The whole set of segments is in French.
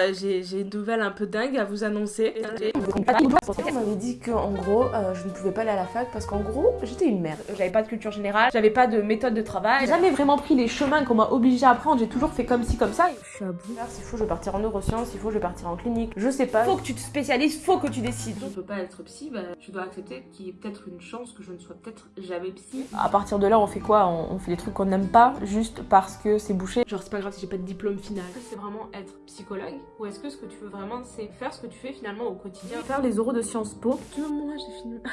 Euh, j'ai une nouvelle un peu dingue à vous annoncer. On m'avait dit qu'en gros, euh, je ne pouvais pas aller à la fac parce qu'en gros, j'étais une merde. J'avais pas de culture générale, j'avais pas de méthode de travail. J'ai jamais vraiment pris les chemins qu'on m'a obligé à prendre, j'ai toujours fait comme ci, comme ça. Je suis à bout. S'il faut, je vais partir en neurosciences, s'il faut, je vais partir en clinique. Je sais pas. Faut que tu te spécialises, faut que tu décides. Je peux pas être psy, bah, tu dois accepter qu'il y ait peut-être une chance que je ne sois peut-être jamais psy. À partir de là, on fait quoi? On, fait des trucs qu'on n'aime pas juste parce que c'est bouché? Genre, c'est pas grave si j'ai pas de diplôme final. C'est vraiment être psychologue Ou est-ce que ce que tu veux vraiment, c'est faire ce que tu fais finalement au quotidien Faire les oraux de Sciences Po. moi, j'ai fini.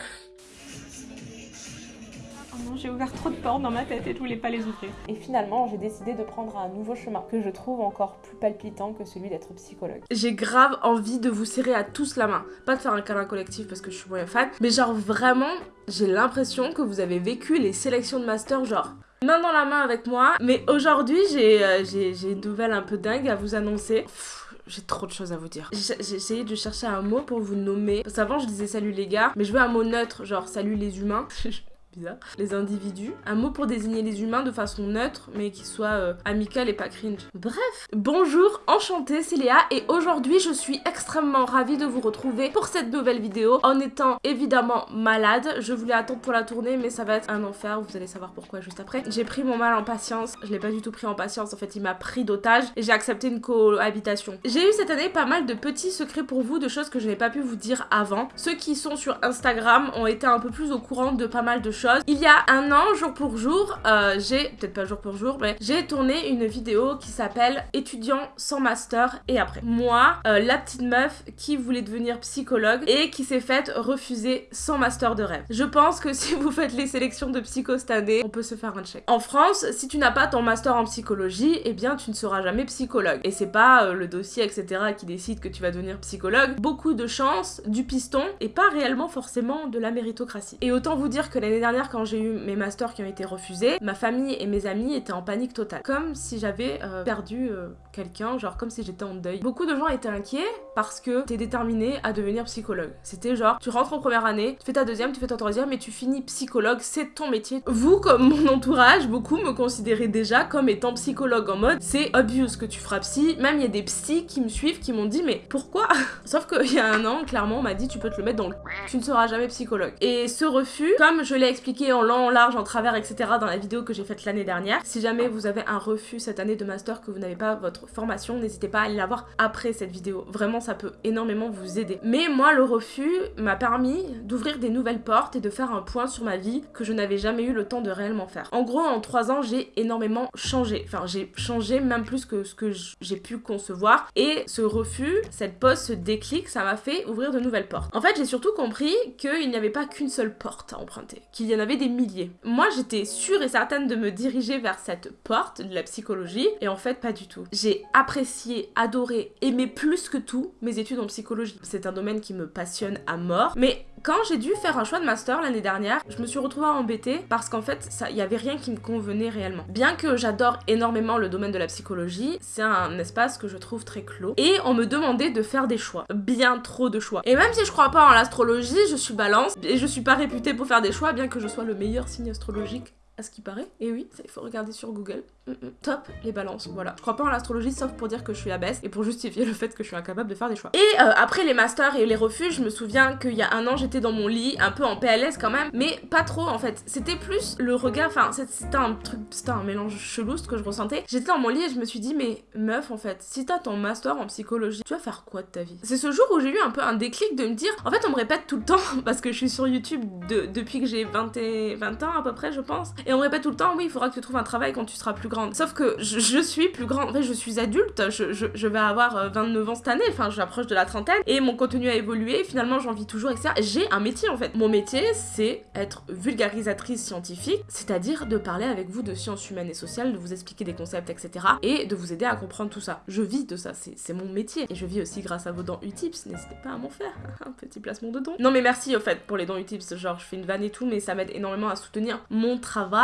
Oh non, j'ai ouvert trop de portes dans ma tête et je voulais pas les ouvrir. Et finalement, j'ai décidé de prendre un nouveau chemin que je trouve encore plus palpitant que celui d'être psychologue. J'ai grave envie de vous serrer à tous la main. Pas de faire un câlin collectif parce que je suis moyen fan, mais genre vraiment, j'ai l'impression que vous avez vécu les sélections de master genre main dans la main avec moi. Mais aujourd'hui, j'ai euh, une nouvelle un peu dingue à vous annoncer. J'ai trop de choses à vous dire. J'ai essayé de chercher un mot pour vous nommer. Parce je disais salut les gars, mais je veux un mot neutre, genre salut les humains. Les individus. Un mot pour désigner les humains de façon neutre, mais qui soit euh, amical et pas cringe. Bref. Bonjour, enchantée, c'est Léa, et aujourd'hui, je suis extrêmement ravie de vous retrouver pour cette nouvelle vidéo, en étant évidemment malade. Je voulais attendre pour la tourner, mais ça va être un enfer, vous allez savoir pourquoi juste après. J'ai pris mon mal en patience, je l'ai pas du tout pris en patience, en fait, il m'a pris d'otage, et j'ai accepté une cohabitation. J'ai eu cette année pas mal de petits secrets pour vous, de choses que je n'ai pas pu vous dire avant. Ceux qui sont sur Instagram ont été un peu plus au courant de pas mal de choses il y a un an, jour pour jour, euh, j'ai, peut-être pas jour pour jour, mais j'ai tourné une vidéo qui s'appelle Étudiant sans master et après. Moi, euh, la petite meuf qui voulait devenir psychologue et qui s'est faite refuser sans master de rêve. Je pense que si vous faites les sélections de psycho cette année, on peut se faire un check. En France, si tu n'as pas ton master en psychologie, eh bien tu ne seras jamais psychologue. Et c'est pas euh, le dossier, etc. qui décide que tu vas devenir psychologue. Beaucoup de chance, du piston et pas réellement forcément de la méritocratie. Et autant vous dire que l'année dernière, quand j'ai eu mes masters qui ont été refusés, ma famille et mes amis étaient en panique totale. Comme si j'avais euh, perdu euh, quelqu'un, genre comme si j'étais en deuil. Beaucoup de gens étaient inquiets parce que t'es déterminé à devenir psychologue. C'était genre, tu rentres en première année, tu fais ta deuxième, tu fais ta troisième et tu finis psychologue, c'est ton métier. Vous, comme mon entourage, beaucoup me considéraient déjà comme étant psychologue en mode, c'est obvious que tu feras psy. Même il y a des psys qui me suivent qui m'ont dit, mais pourquoi? Sauf qu'il y a un an, clairement, on m'a dit, tu peux te le mettre dans le... Tu ne seras jamais psychologue. Et ce refus, comme je l'ai expliqué en long, en large, en travers, etc. dans la vidéo que j'ai faite l'année dernière. Si jamais vous avez un refus cette année de master, que vous n'avez pas votre formation, n'hésitez pas à aller la voir après cette vidéo. Vraiment, ça peut énormément vous aider. Mais moi, le refus m'a permis d'ouvrir des nouvelles portes et de faire un point sur ma vie que je n'avais jamais eu le temps de réellement faire. En gros, en trois ans, j'ai énormément changé. Enfin, j'ai changé même plus que ce que j'ai pu concevoir. Et ce refus, cette pause, ce déclic, ça m'a fait ouvrir de nouvelles portes. En fait, j'ai surtout compris qu'il n'y avait pas qu'une seule porte à emprunter. Y en avait des milliers. Moi, j'étais sûre et certaine de me diriger vers cette porte de la psychologie, et en fait, pas du tout. J'ai apprécié, adoré, aimé plus que tout mes études en psychologie. C'est un domaine qui me passionne à mort, mais quand j'ai dû faire un choix de master l'année dernière, je me suis retrouvée embêtée parce qu'en fait, il y avait rien qui me convenait réellement. Bien que j'adore énormément le domaine de la psychologie, c'est un espace que je trouve très clos. Et on me demandait de faire des choix. Bien trop de choix. Et même si je crois pas en l'astrologie, je suis balance et je suis pas réputée pour faire des choix, bien que je sois le meilleur signe astrologique à ce qui paraît. Et oui, il faut regarder sur Google. Mm, mm. Top, les balances, voilà. Je crois pas en l'astrologie sauf pour dire que je suis abaisse et pour justifier le fait que je suis incapable de faire des choix. Et euh, après les masters et les refuges, je me souviens qu'il y a un an j'étais dans mon lit, un peu en PLS quand même, mais pas trop en fait. C'était plus le regard, enfin c'était un truc, c'était un mélange chelou ce que je ressentais. J'étais dans mon lit et je me suis dit mais meuf en fait, si t'as ton master en psychologie, tu vas faire quoi de ta vie? C'est ce jour où j'ai eu un peu un déclic de me dire, en fait on me répète tout le temps, parce que je suis sur YouTube depuis que j'ai 20, 20 ans à peu près je pense, et on répète tout le temps, oui il faudra que tu trouves un travail quand tu seras plus grande. Sauf que je, suis plus grande, en fait je suis adulte, je, je, vais avoir 29 euh, ans cette année, enfin j'approche de la trentaine, et mon contenu a évolué, finalement j'en vis toujours, etc. J'ai un métier en fait. Mon métier c'est être vulgarisatrice scientifique, c'est-à-dire de parler avec vous de sciences humaines et sociales, de vous expliquer des concepts, etc. Et de vous aider à comprendre tout ça. Je vis de ça, c'est mon métier. Et je vis aussi grâce à vos dons Utips, n'hésitez pas à m'en faire. un petit placement de dons. Non mais merci au fait pour les dons Utips, genre je fais une vanne et tout, mais ça m'aide énormément à soutenir mon travail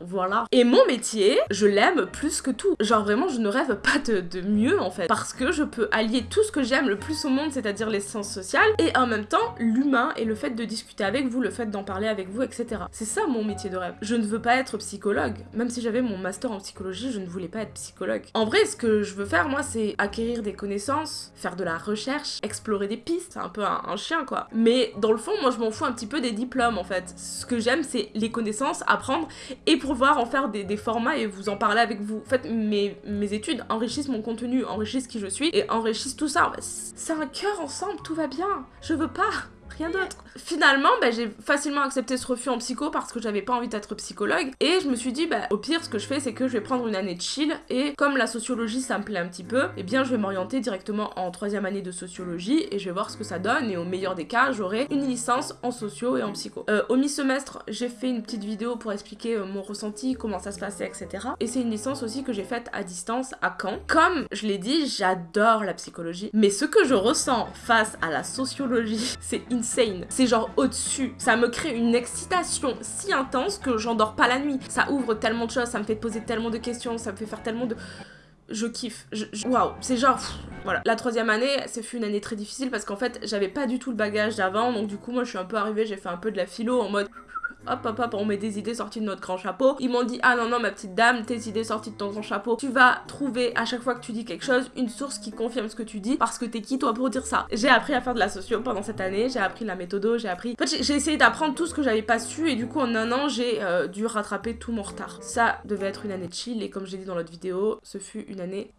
voilà. Et mon métier, je l'aime plus que tout. Genre vraiment, je ne rêve pas de, mieux en fait, parce que je peux allier tout ce que j'aime le plus au monde, c'est-à-dire les sciences sociales, et en même temps l'humain et le fait de discuter avec vous, le fait d'en parler avec vous, etc. C'est ça mon métier de rêve. Je ne veux pas être psychologue, même si j'avais mon master en psychologie, je ne voulais pas être psychologue. En vrai, ce que je veux faire, moi, c'est acquérir des connaissances, faire de la recherche, explorer des pistes, un peu un, un chien quoi. Mais dans le fond, moi, je m'en fous un petit peu des diplômes en fait. Ce que j'aime, c'est les connaissances, apprendre et pouvoir en faire des, des formats et vous en parler avec vous. En fait, mes, mes études enrichissent mon contenu, enrichissent qui je suis et enrichissent tout ça. C'est un cœur ensemble, tout va bien. Je veux pas d'autre. Finalement, bah, j'ai facilement accepté ce refus en psycho parce que j'avais pas envie d'être psychologue. Et je me suis dit, bah, au pire, ce que je fais, c'est que je vais prendre une année de chill. Et comme la sociologie, ça me plaît un petit peu, eh bien, je vais m'orienter directement en troisième année de sociologie et je vais voir ce que ça donne. Et au meilleur des cas, j'aurai une licence en socio et en psycho. Euh, au mi-semestre, j'ai fait une petite vidéo pour expliquer euh, mon ressenti, comment ça se passait, etc. Et c'est une licence aussi que j'ai faite à distance à Caen. Comme je l'ai dit, j'adore la psychologie. Mais ce que je ressens face à la sociologie, c'est insane. C'est genre au-dessus. Ça me crée une excitation si intense que j'endors pas la nuit. Ça ouvre tellement de choses, ça me fait poser tellement de questions, ça me fait faire tellement de je kiffe. Je- je- Waouh, c'est genre. voilà. La troisième année, c'est fut une année très difficile parce qu'en fait, j'avais pas du tout le bagage d'avant. Donc, du coup, moi, je suis un peu arrivée, j'ai fait un peu de la philo en mode. Hop, hop, hop, on met des idées sorties de notre grand chapeau. Ils m'ont dit, ah non, non, ma petite dame, tes idées sorties de ton grand chapeau, tu vas trouver à chaque fois que tu dis quelque chose une source qui confirme ce que tu dis parce que t'es qui toi pour dire ça. J'ai appris à faire de la socio pendant cette année, j'ai appris la méthodo, j'ai appris. En fait, j'ai- essayé d'apprendre tout ce que j'avais pas su et du coup, en un an, j'ai euh, dû rattraper tout mon retard. Ça devait être une année de chill et comme j'ai dit dans l'autre vidéo, ce fut une année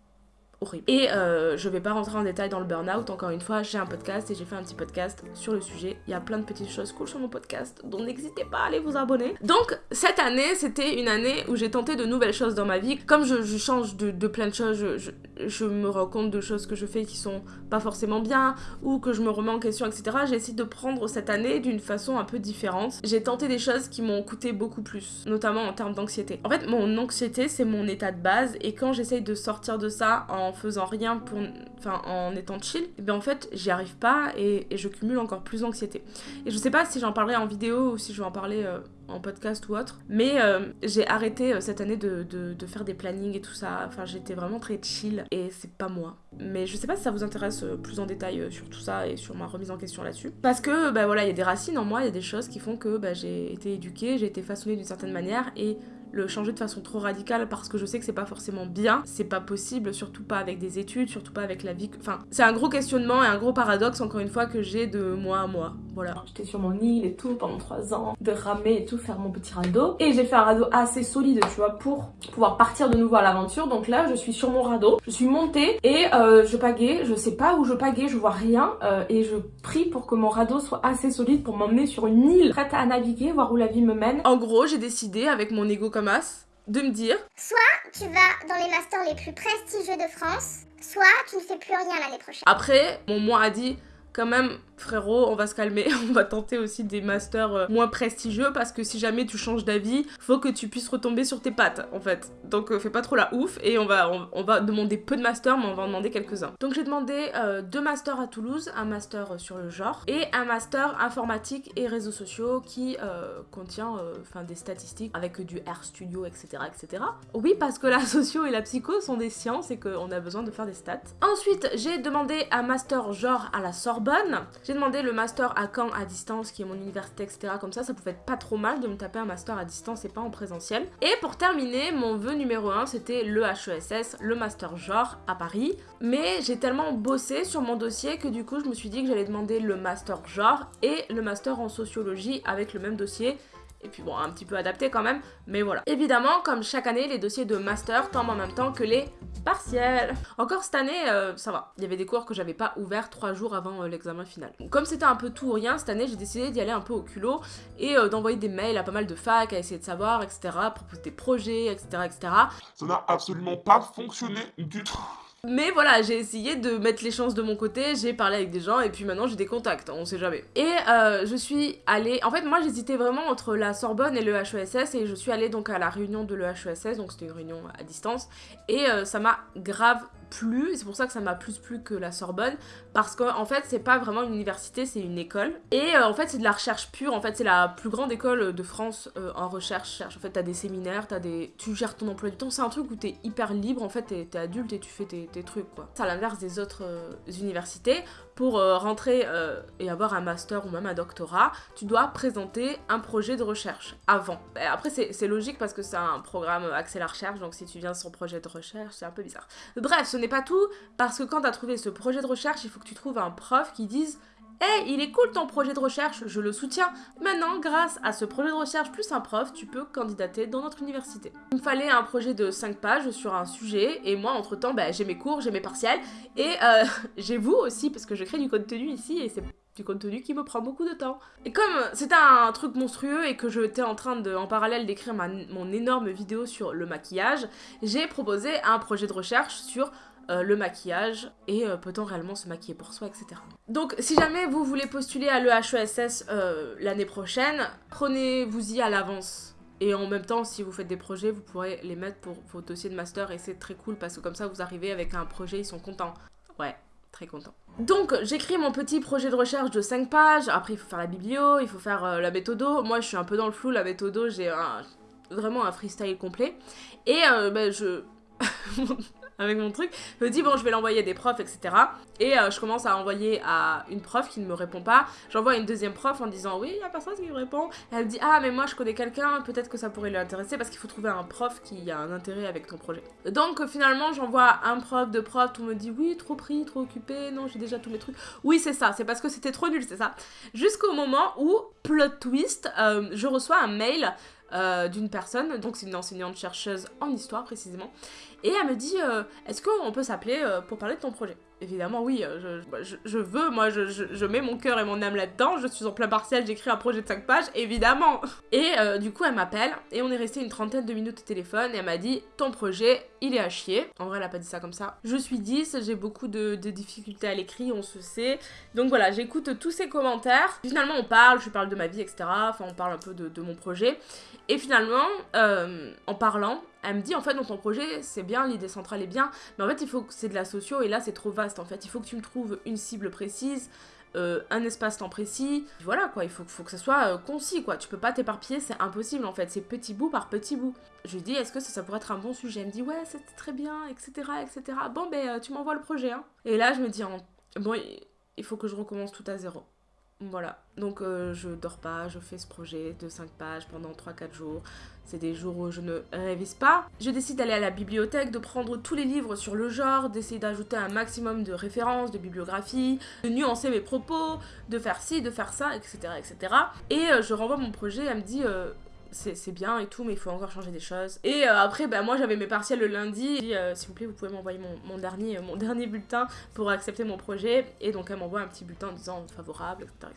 horrible. Et euh, je vais pas rentrer en détail dans le burn-out, encore une fois, j'ai un podcast et j'ai fait un petit podcast sur le sujet. Il y a plein de petites choses cool sur mon podcast, donc n'hésitez pas à aller vous abonner. Donc, cette année, c'était une année où j'ai tenté de nouvelles choses dans ma vie. Comme je, change de, plein de choses, je, je- je me rends compte de choses que je fais qui sont pas forcément bien, ou que je me remets en question, etc. J'ai essayé de prendre cette année d'une façon un peu différente. J'ai tenté des choses qui m'ont coûté beaucoup plus, notamment en termes d'anxiété. En fait, mon anxiété, c'est mon état de base, et quand j'essaye de sortir de ça en faisant rien pour. Enfin, en étant chill, et bien en fait, j'y arrive pas et, je cumule encore plus d'anxiété. Et je sais pas si j'en parlerai en vidéo ou si je vais en parler. euh, en podcast ou autre. Mais euh, j'ai arrêté euh, cette année de, faire des plannings et tout ça. Enfin, j'étais vraiment très chill et c'est pas moi. Mais je sais pas si ça vous intéresse plus en détail sur tout ça et sur ma remise en question là-dessus. Parce que, bah voilà, il y a des racines en moi, il y a des choses qui font que bah, j'ai été éduquée, j'ai été façonnée d'une certaine manière et le changer de façon trop radicale parce que je sais que c'est pas forcément bien, c'est pas possible, surtout pas avec des études, surtout pas avec la vie. Enfin, c'est un gros questionnement et un gros paradoxe, encore une fois, que j'ai de moi à moi. Voilà. J'étais sur mon île et tout pendant trois ans, de ramer et tout, faire mon petit radeau. Et j'ai fait un radeau assez solide, tu vois, pour pouvoir partir de nouveau à l'aventure. Donc là, je suis sur mon radeau, je suis montée et euh, je pagaie, je sais pas où je pagaie, je vois rien. euh, et je prie pour que mon radeau soit assez solide pour m'emmener sur une île prête à naviguer, voir où la vie me mène. En gros, j'ai décidé, avec mon ego comme as, de me dire tu vas dans les masters les plus prestigieux de France, soit tu ne fais plus rien l'année prochaine. Après, mon moi a dit quand même, frérot, on va se calmer, on va tenter aussi des masters euh, moins prestigieux parce que si jamais tu changes d'avis, faut que tu puisses retomber sur tes pattes en fait. Donc euh, fais pas trop la ouf et on va, on, va demander peu de masters, mais on va en demander quelques-uns. Donc j'ai demandé euh, deux masters à Toulouse, un master sur le genre et un master informatique et réseaux sociaux qui contient des statistiques avec du RStudio, etc., etc. Oui, parce que la socio et la psycho sont des sciences et qu'on a besoin de faire des stats. Ensuite, j'ai demandé un master genre à la Sorbonne. J'ai demandé le master à Caen à distance, qui est mon université, etc. Comme ça, ça pouvait être pas trop mal de me taper un master à distance et pas en présentiel. Et pour terminer, mon vœu numéro 1, c'était le HESS, le master genre à Paris. Mais j'ai tellement bossé sur mon dossier que du coup, je me suis dit que j'allais demander le master genre et le master en sociologie avec le même dossier. Et puis bon, un petit peu adapté quand même, mais voilà. Évidemment, comme chaque année, les dossiers de master tombent en même temps que les partiels. Encore cette année, euh, ça va. Il y avait des cours que j'avais pas ouverts trois jours avant euh, l'examen final. Donc, comme c'était un peu tout ou rien, cette année, j'ai décidé d'y aller un peu au culot et euh, d'envoyer des mails à pas mal de facs, à essayer de savoir, etc., proposer des projets, etc., etc. Ça n'a absolument pas fonctionné du tout. Mais voilà, j'ai essayé de mettre les chances de mon côté, j'ai parlé avec des gens et puis maintenant j'ai des contacts, on sait jamais. Et euh, je suis allée. En fait, moi j'hésitais vraiment entre la Sorbonne et le HESS et je suis allée donc à la réunion de l'EHESS, donc c'était une réunion à distance, et euh, ça m'a grave plu, c'est pour ça que ça m'a plus plu que la Sorbonne, parce qu'en en fait c'est pas vraiment une université, c'est une école. Et euh, en fait c'est de la recherche pure, en fait c'est la plus grande école de France euh, en recherche. En fait t'as des séminaires, t'as des... tu gères ton emploi du temps, c'est un truc où t'es hyper libre, en fait t'es es adulte et tu fais tes, tes trucs quoi. C'est à l'inverse des autres euh, universités, pour euh, rentrer euh, et avoir un master ou même un doctorat, tu dois présenter un projet de recherche avant. Après, c'est logique parce que c'est un programme axé à la recherche, donc si tu viens sur projet de recherche, c'est un peu bizarre. Bref, ce n'est pas tout, parce que quand tu as trouvé ce projet de recherche, il faut que tu trouves un prof qui dise Hey, il est cool ton projet de recherche, je le soutiens. Maintenant, grâce à ce projet de recherche plus un prof, tu peux candidater dans notre université. Il me fallait un projet de 5 pages sur un sujet, et moi, entre-temps, bah, j'ai mes cours, j'ai mes partiels, et euh, j'ai vous aussi, parce que je crée du contenu ici, et c'est du contenu qui me prend beaucoup de temps. Et comme c'était un truc monstrueux et que j'étais en train de, en parallèle d'écrire mon énorme vidéo sur le maquillage, j'ai proposé un projet de recherche sur euh, le maquillage et euh, peut-on réellement se maquiller pour soi, etc. Donc si jamais vous voulez postuler à l'EHESS euh, l'année prochaine, prenez-vous-y à l'avance. Et en même temps, si vous faites des projets, vous pourrez les mettre pour vos dossiers de master et c'est très cool parce que comme ça, vous arrivez avec un projet, ils sont contents. Ouais, très contents. Donc j'écris mon petit projet de recherche de 5 pages, après il faut faire la biblio, il faut faire la méthodo. Moi je suis un peu dans le flou, la méthodo, j'ai vraiment un freestyle complet. Et ben, je... avec mon truc. Me dis, bon, je vais l'envoyer à des profs, etc. Et euh, je commence à envoyer à une prof qui ne me répond pas. J'envoie une deuxième prof en disant, oui, il n'y a personne qui me répond. Elle me dit, ah, mais moi, je connais quelqu'un, peut-être que ça pourrait l'intéresser parce qu'il faut trouver un prof qui a un intérêt avec ton projet. Donc, finalement, j'envoie un prof, deux profs, tout me dit, oui, trop pris, trop occupé, non, j'ai déjà tous mes trucs. Oui, c'est ça, c'est parce que c'était trop nul, c'est ça. Jusqu'au moment où, plot twist, euh, je reçois un mail euh, d'une personne, donc c'est une enseignante chercheuse en histoire précisément, et elle me dit euh, Est-ce qu'on peut s'appeler euh, pour parler de ton projet? Évidemment, oui, bah, je, veux, moi je, mets mon cœur et mon âme là-dedans, je suis en plein partiel, j'écris un projet de 5 pages, évidemment Et du coup, elle m'appelle, et on est resté une trentaine de minutes au téléphone, et elle m'a dit Ton projet, il est à chier. En vrai, elle a pas dit ça comme ça. Je suis 10, j'ai beaucoup de, difficultés à l'écrit, on se sait. Donc voilà, j'écoute tous ces commentaires. Finalement, on parle, je parle de ma vie, etc. Enfin, on parle un peu de, de mon projet. Et finalement, euh, en parlant, elle me dit en fait dans ton projet c'est bien, l'idée centrale est bien, mais en fait il faut que c'est de la socio et là c'est trop vaste en fait. Il faut que tu me trouves une cible précise, euh, un espace-temps précis. Voilà quoi, il faut, faut que ça soit euh, concis quoi. Tu peux pas t'éparpiller, c'est impossible en fait. C'est petit bout par petit bout. Je lui dis est-ce que ça, ça pourrait être un bon sujet? Elle me dit ouais c'est très bien, etc. etc. Bon ben tu m'envoies le projet. Hein. Et là je me dis bon il faut que je recommence tout à zéro. Voilà, donc euh, je dors pas, je fais ce projet de 5 pages pendant 3-4 jours. C'est des jours où je ne révise pas. Je décide d'aller à la bibliothèque, de prendre tous les livres sur le genre, d'essayer d'ajouter un maximum de références, de bibliographie, de nuancer mes propos, de faire ci, de faire ça, etc. etc. Et euh, je renvoie mon projet, elle me dit euh, c'est bien et tout, mais il faut encore changer des choses. Et euh, après, bah, moi j'avais mes partiels le lundi. Euh, s'il vous plaît, vous pouvez m'envoyer mon, dernier, mon dernier bulletin pour accepter mon projet. Et donc elle m'envoie un petit bulletin en disant favorable, etc.,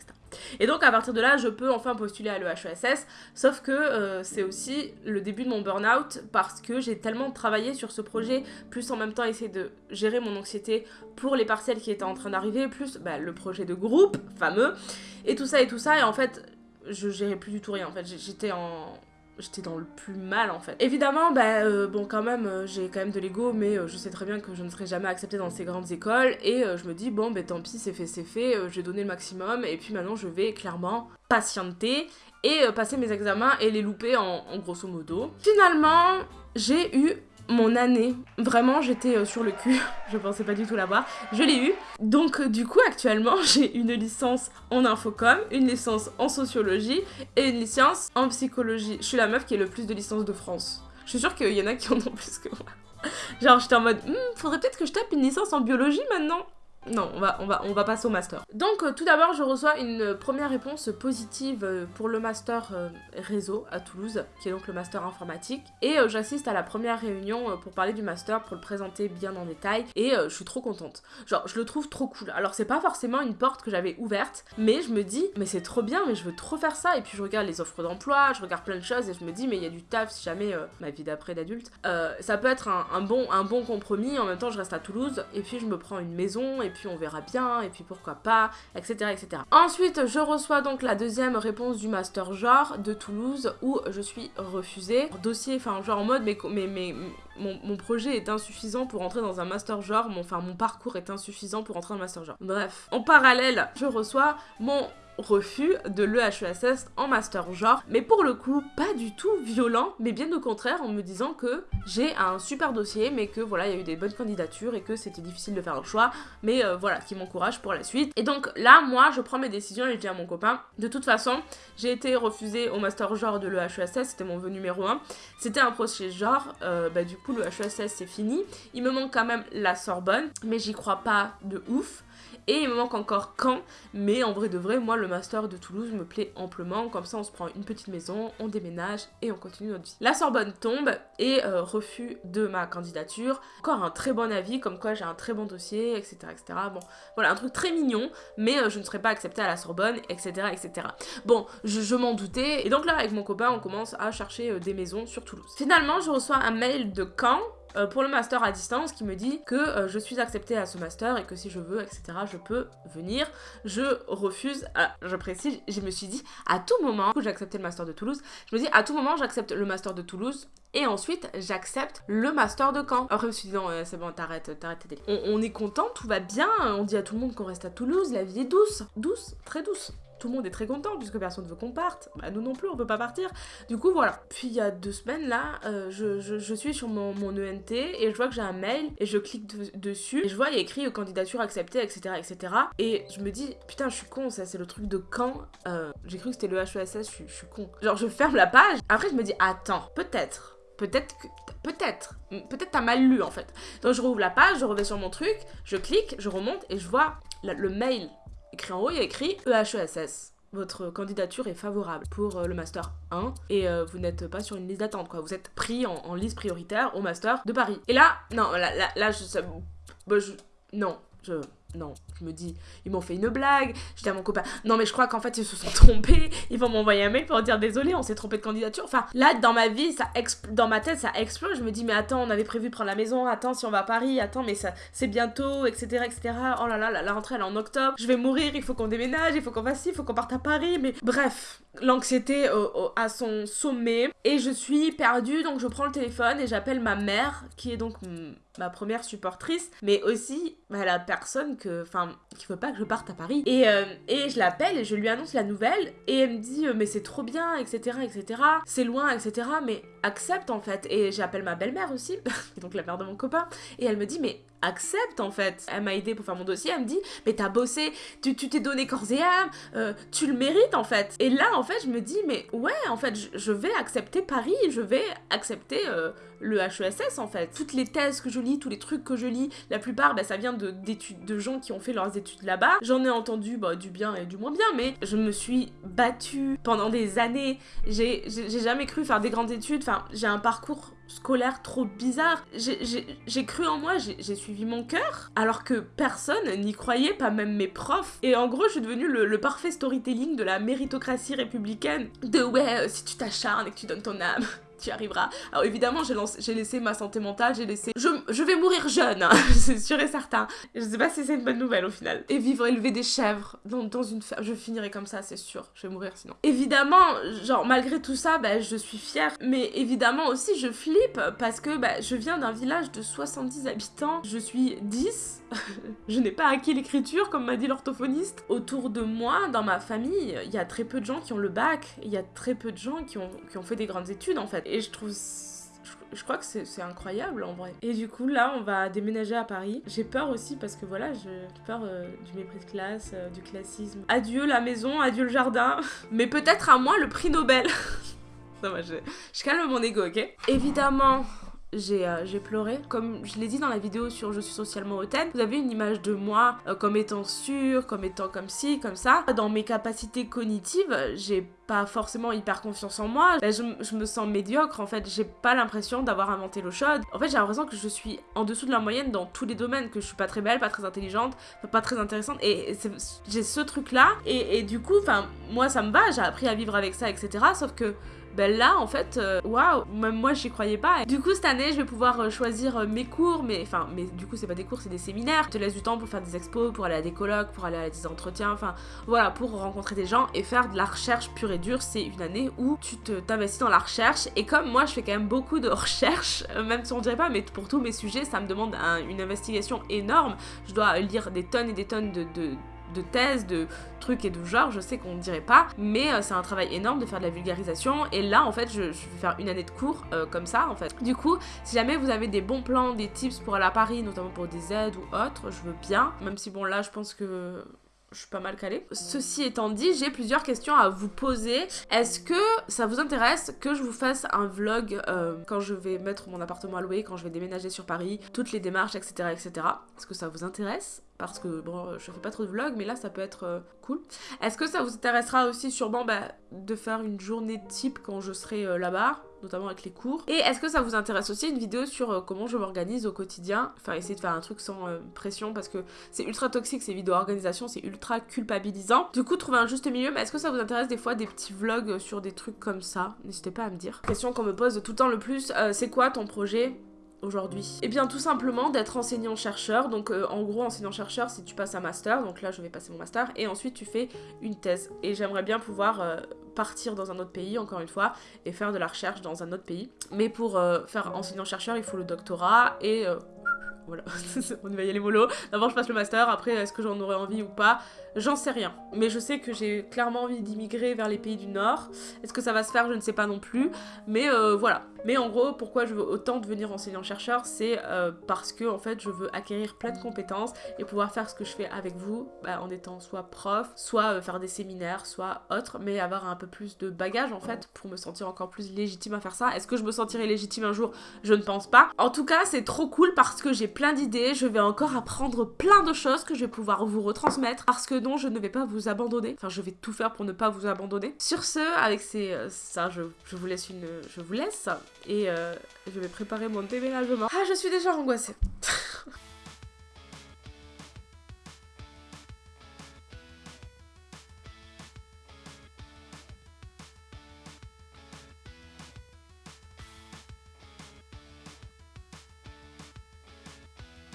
Et donc à partir de là, je peux enfin postuler à l'EHESS. Sauf que euh, c'est aussi le début de mon burn-out parce que j'ai tellement travaillé sur ce projet, plus en même temps essayer de gérer mon anxiété pour les partiels qui étaient en train d'arriver, plus bah, le projet de groupe fameux, et tout ça et tout ça. Et en fait, je gérais plus du tout rien en fait. J'étais en. J'étais dans le plus mal en fait. Évidemment, bah euh, bon quand même, euh, j'ai quand même de l'ego, mais euh, je sais très bien que je ne serai jamais acceptée dans ces grandes écoles. Et je me dis, bon bah tant pis, c'est fait, c'est fait, j'ai donné le maximum. Et puis maintenant, je vais clairement patienter et passer mes examens et les louper en grosso modo. Finalement, j'ai eu mon année. Vraiment, j'étais euh, sur le cul. je pensais pas du tout l'avoir. Je l'ai eu. Donc, euh, du coup, actuellement, j'ai une licence en infocom, une licence en sociologie et une licence en psychologie. Je suis la meuf qui a le plus de licences de France. Je suis sûre qu'il y en a qui en ont plus que moi. Genre, j'étais en mode, hmm, faudrait peut-être que je tape une licence en biologie maintenant. Non, on va, on, va, on va passer au master. Donc euh, tout d'abord, je reçois une première réponse positive euh, pour le master euh, réseau à Toulouse, qui est donc le master informatique. Et j'assiste à la première réunion pour parler du master, pour le présenter bien en détail. Et je suis trop contente. Genre, je le trouve trop cool. Alors c'est pas forcément une porte que j'avais ouverte, mais je me dis, mais c'est trop bien, mais je veux trop faire ça. Et puis je regarde les offres d'emploi, je regarde plein de choses et je me dis, mais il y a du taf si jamais ma vie d'après d'adulte. ça peut être un, bon, un bon compromis. En même temps, je reste à Toulouse et puis je me prends une maison et puis on verra bien, et puis pourquoi pas, etc. etc. Ensuite, je reçois donc la deuxième réponse du master genre de Toulouse où je suis refusée. Dossier, enfin genre en mode mais, mon projet est insuffisant pour entrer dans un master genre, mon, enfin mon parcours est insuffisant pour entrer dans un master genre. Bref, en parallèle, je reçois mon refus de l'EHESS en master genre, mais pour le coup pas du tout violent, mais bien au contraire en me disant que j'ai un super dossier, mais que voilà, il y a eu des bonnes candidatures et que c'était difficile de faire le choix, mais euh, voilà, qui m'encourage pour la suite. Et donc là, moi, je prends mes décisions et je dis à mon copain, de toute façon, j'ai été refusée au master genre de l'EHESS, c'était mon vœu numéro 1, c'était un procès genre, euh, bah du coup le HESS c'est fini, il me manque quand même la Sorbonne, mais j'y crois pas de ouf. Et il me manque encore quand, mais en vrai de vrai, moi le master de Toulouse me plaît amplement. Comme ça, on se prend une petite maison, on déménage et on continue notre vie. La Sorbonne tombe et euh, refus de ma candidature. Encore un très bon avis, comme quoi j'ai un très bon dossier, etc. etc. Bon, voilà, un truc très mignon, mais euh, je ne serai pas acceptée à la Sorbonne, etc. etc. Bon, je, je m'en doutais. Et donc là, avec mon copain, on commence à chercher euh, des maisons sur Toulouse. Finalement, je reçois un mail de Caen euh, pour le master à distance qui me dit que euh, je suis acceptée à ce master et que si je veux, etc., je peux venir. Je refuse, je précise, je me suis dit à tout moment, j'ai accepté le master de Toulouse, je me dis à tout moment j'accepte le master de Toulouse et ensuite j'accepte le master de Caen. Après je me suis dit non, euh, c'est bon, t'arrêtes, t'arrêtes tes on, on est content, tout va bien, on dit à tout le monde qu'on reste à Toulouse, la vie est douce, douce, très douce tout le monde est très content puisque personne ne veut qu'on parte. Bah, nous non plus, on peut pas partir. Du coup, voilà. Puis il y a deux semaines là, euh, je, je, suis sur mon, mon, ENT et je vois que j'ai un mail et je clique de, dessus et je vois il y a écrit euh, candidature acceptée, etc., etc. Et je me dis putain, je suis con, ça c'est le truc de quand. Euh, j'ai cru que c'était le HESS, je suis, con. Genre je ferme la page. Après je me dis attends, peut-être. Peut-être que. Peut-être. Peut-être t'as mal lu en fait. Donc je rouvre la page, je reviens sur mon truc, je clique, je remonte et je vois le mail écrit en il y a écrit EHESS. Votre candidature est favorable pour euh, le master 1 et euh, vous n'êtes pas sur une liste d'attente quoi. Vous êtes pris en, liste prioritaire au master de Paris. Et là, non, là, là, je, bah, je, non, je, non, je me dis, ils m'ont fait une blague. Je dis à mon copain, non mais je crois qu'en fait ils se sont trompés. Ils vont m'envoyer un mail pour dire désolé, on s'est trompé de candidature. Enfin, là dans ma vie, ça dans ma tête ça explose. Je me dis mais attends, on avait prévu de prendre la maison. Attends, si on va à Paris, attends mais c'est bientôt, etc., etc. Oh là là, la, la rentrée elle est en octobre. Je vais mourir. Il faut qu'on déménage. Il faut qu'on fasse ci. Il faut qu'on parte à Paris. Mais bref, l'anxiété à son sommet et je suis perdue. Donc je prends le téléphone et j'appelle ma mère qui est donc ma première supportrice, mais aussi bah, la personne qui veut pas que je parte à Paris. Et, euh, et je l'appelle et je lui annonce la nouvelle et elle me dit euh, mais c'est trop bien, etc., etc. C'est loin, etc. Mais accepte en fait. Et j'appelle ma belle-mère aussi, donc la mère de mon copain, et elle me dit mais accepte en fait. Elle m'a aidé pour faire mon dossier, elle me dit mais t'as bossé, tu t'es donné corps et âme, euh, tu le mérites en fait. Et là en fait je me dis mais ouais en fait je, vais accepter Paris, je vais accepter euh, le HESS en fait. Toutes les thèses que je lis, tous les trucs que je lis, la plupart bah, ça vient de, de gens qui ont fait leurs études là-bas. J'en ai entendu bah, du bien et du moins bien mais je me suis battue pendant des années. J'ai jamais cru faire des grandes études, enfin j'ai un parcours scolaire trop bizarre. J'ai cru en moi, j'ai suivi mon cœur, alors que personne n'y croyait, pas même mes profs. Et en gros, je suis devenue le, le parfait storytelling de la méritocratie républicaine. De ouais, euh, si tu t'acharnes et que tu donnes ton âme, tu arriveras. Alors évidemment, j'ai laissé ma santé mentale, j'ai laissé... Je, je, vais mourir jeune, hein, c'est sûr et certain. Je sais pas si c'est une bonne nouvelle au final. Et vivre élever des chèvres dans, dans une ferme, je finirai comme ça, c'est sûr. Je vais mourir sinon. Évidemment, genre malgré tout ça, bah, je suis fière. Mais évidemment aussi, je flippe parce que bah, je viens d'un village de 70 habitants. Je suis 10. je n'ai pas acquis l'écriture, comme m'a dit l'orthophoniste. Autour de moi, dans ma famille, il y a très peu de gens qui ont le bac. Il y a très peu de gens qui ont, qui ont fait des grandes études en fait. Et je trouve je crois que c'est incroyable en vrai. Et du coup, là, on va déménager à Paris. J'ai peur aussi parce que voilà, j'ai peur euh, du mépris de classe, euh, du classisme. Adieu la maison, adieu le jardin. Mais peut-être à moi le prix Nobel. Ça va, je, je calme mon ego, ok? Évidemment, j'ai euh, pleuré. Comme je l'ai dit dans la vidéo sur Je suis socialement hautaine, vous avez une image de moi euh, comme étant sûre, comme étant comme ci, comme ça. Dans mes capacités cognitives, j'ai pas forcément hyper confiance en moi. Je, me sens médiocre en fait. J'ai pas l'impression d'avoir inventé l'eau chaude. En fait, j'ai l'impression que je suis en dessous de la moyenne dans tous les domaines, que je suis pas très belle, pas très intelligente, pas très intéressante. Et, j'ai ce truc là. Et, et, du coup, moi ça me va, j'ai appris à vivre avec ça, etc. Sauf que Ben là, en fait, euh, waouh, même moi j'y croyais pas. Du coup, cette année, je vais pouvoir euh, choisir euh, mes cours, mais enfin, mais du coup, c'est pas des cours, c'est des séminaires. Je te laisse du temps pour faire des expos, pour aller à des colloques, pour aller à des entretiens, enfin, voilà, pour rencontrer des gens et faire de la recherche pure et dure. C'est une année où tu t'investis dans la recherche. Et comme moi, je fais quand même beaucoup de recherche, même si on dirait pas, mais pour tous mes sujets, ça me demande une investigation énorme. Je dois lire des tonnes et des tonnes de de thèses, de trucs et de genre, je sais qu'on ne dirait pas, mais euh, c'est un travail énorme de faire de la vulgarisation, et là en fait je, vais faire une année de cours euh, comme ça en fait. Du coup, si jamais vous avez des bons plans, des tips pour aller à Paris, notamment pour des aides ou autres, je veux bien, même si bon là je pense que je suis pas mal calée. Ceci étant dit, j'ai plusieurs questions à vous poser. Est-ce que ça vous intéresse que je vous fasse un vlog euh, quand je vais mettre mon appartement à louer, quand je vais déménager sur Paris, toutes les démarches, etc. etc. Est-ce que ça vous intéresse? Parce que bon, je fais pas trop de vlogs, mais là ça peut être euh, cool. Est-ce que ça vous intéressera aussi sûrement bah, de faire une journée type quand je serai euh, là-bas notamment avec les cours? Et est-ce que ça vous intéresse aussi une vidéo sur euh, comment je m'organise au quotidien? Enfin, essayer de faire un truc sans pression parce que c'est ultra toxique ces vidéos organisation, c'est ultra culpabilisant. Du coup, trouver un juste milieu, mais est-ce que ça vous intéresse des fois des petits vlogs sur des trucs comme ça? N'hésitez pas à me dire. Question qu'on me pose tout le temps le plus, c'est quoi ton projet aujourd'hui Eh bien tout simplement d'être enseignant-chercheur, donc euh, en gros enseignant-chercheur si tu passes un master, donc là je vais passer mon master, et ensuite tu fais une thèse. Et j'aimerais bien pouvoir euh, partir dans un autre pays, encore une fois, et faire de la recherche dans un autre pays. Mais pour euh, faire enseignant-chercheur, il faut le doctorat, et voilà, on va y aller mollo. D'abord je passe le master, après est-ce que j'en aurais envie ou pas? J'en sais rien. Mais je sais que j'ai clairement envie d'immigrer vers les pays du Nord. Est-ce que ça va se faire? Je ne sais pas non plus. Mais voilà. Mais en gros, pourquoi je veux autant devenir enseignant-chercheur C'est euh, parce que en fait, je veux acquérir plein de compétences et pouvoir faire ce que je fais avec vous bah, en étant soit prof, soit euh, faire des séminaires, soit autre, mais avoir un peu plus de bagage en fait pour me sentir encore plus légitime à faire ça. Est-ce que je me sentirai légitime un jour? Je ne pense pas. En tout cas, c'est trop cool parce que j'ai plein d'idées. Je vais encore apprendre plein de choses que je vais pouvoir vous retransmettre parce que je ne vais pas vous abandonner. Enfin, je vais tout faire pour ne pas vous abandonner. Sur ce, avec ces, euh, ça, je, vous laisse une, je vous laisse et euh, je vais préparer mon thé ménagement. Ah, je suis déjà angoissée.